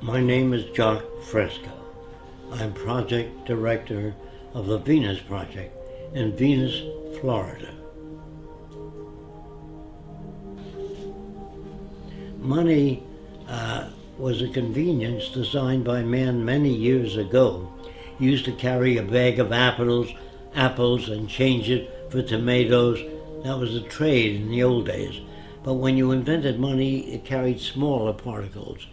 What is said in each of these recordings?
My name is Jacque Fresco. I'm project director of the Venus Project in Venus, Florida. Money uh, was a convenience designed by man many years ago. You used to carry a bag of apples, apples and change it for tomatoes. That was a trade in the old days. But when you invented money, it carried smaller particles,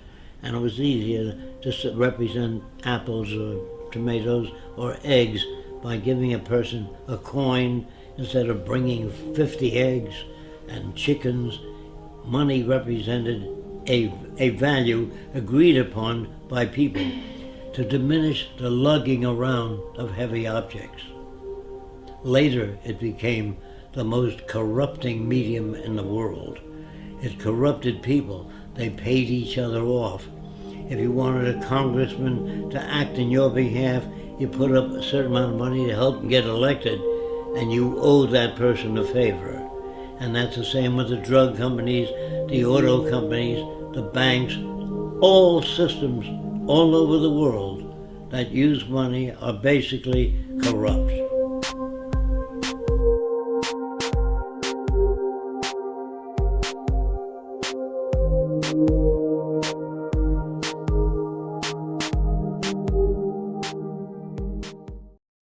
and it was easier to represent apples or tomatoes or eggs by giving a person a coin instead of bringing 50 eggs and chickens. Money represented a, a value agreed upon by people to diminish the lugging around of heavy objects. Later, it became the most corrupting medium in the world. It corrupted people. They paid each other off. If you wanted a congressman to act in your behalf, you put up a certain amount of money to help him get elected, and you owe that person a favor. And that's the same with the drug companies, the auto companies, the banks, all systems all over the world that use money are basically corrupt.